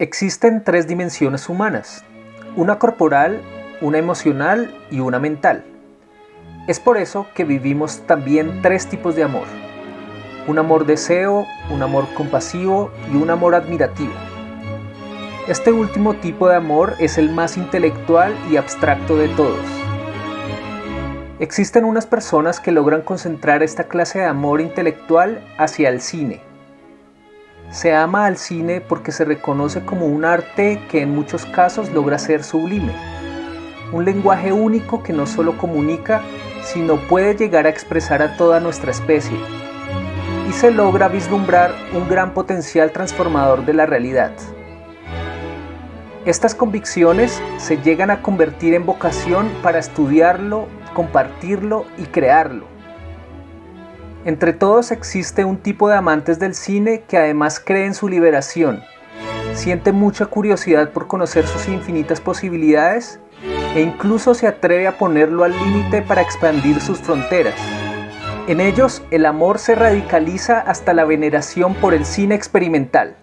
Existen tres dimensiones humanas, una corporal, una emocional y una mental. Es por eso que vivimos también tres tipos de amor. Un amor deseo, un amor compasivo y un amor admirativo. Este último tipo de amor es el más intelectual y abstracto de todos. Existen unas personas que logran concentrar esta clase de amor intelectual hacia el cine, se ama al cine porque se reconoce como un arte que en muchos casos logra ser sublime. Un lenguaje único que no solo comunica, sino puede llegar a expresar a toda nuestra especie. Y se logra vislumbrar un gran potencial transformador de la realidad. Estas convicciones se llegan a convertir en vocación para estudiarlo, compartirlo y crearlo. Entre todos existe un tipo de amantes del cine que además cree en su liberación, siente mucha curiosidad por conocer sus infinitas posibilidades e incluso se atreve a ponerlo al límite para expandir sus fronteras. En ellos el amor se radicaliza hasta la veneración por el cine experimental.